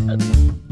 Yeah.